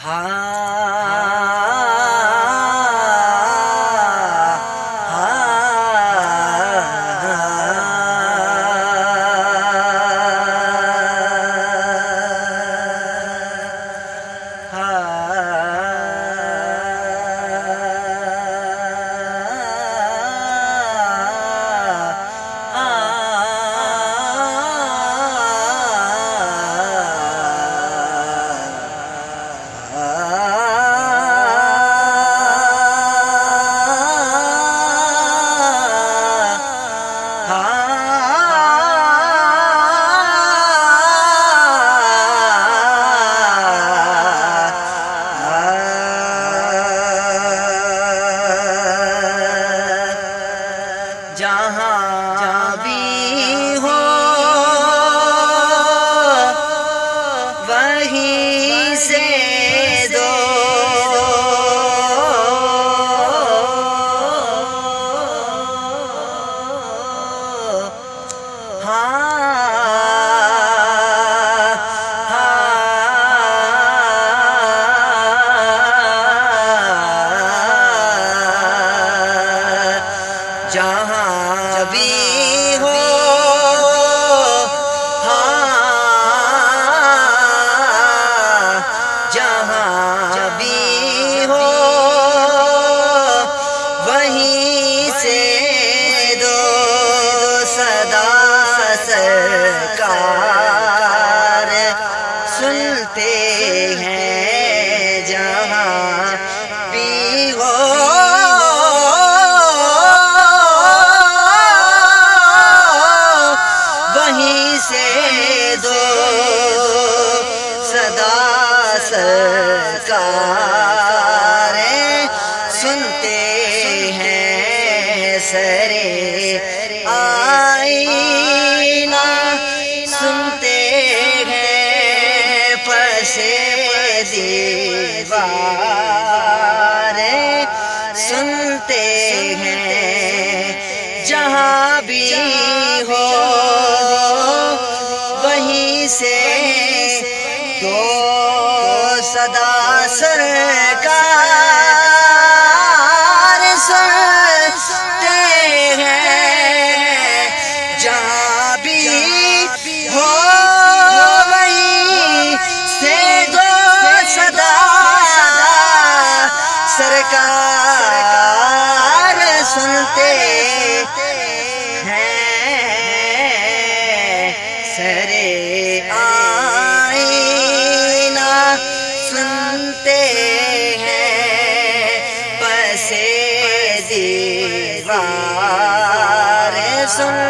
ہاں جہاں بھی ہو سنتے ہیں جہاں بھی ہو۔ وہیں سے دو صدا سرکار سنتے ہیں سرے آئینہ۔ سنتے دیوارے سنتے ہیں جہاں بھی ہو وہیں سے تو صدا سرکار سرکار سنتے ہیں۔ سرے آئینہ سنتے ہیں۔ پسے دیوار سنتے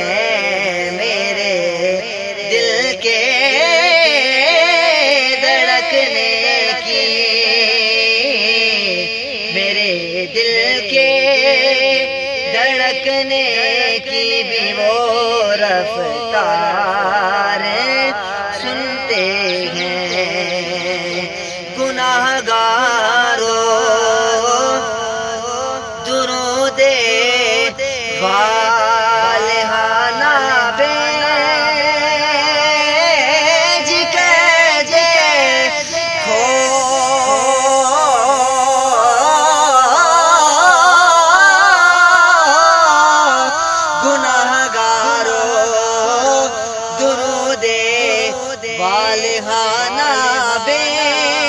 دیکھنے کی بھی وہ رفتار سنتے والہانہ بے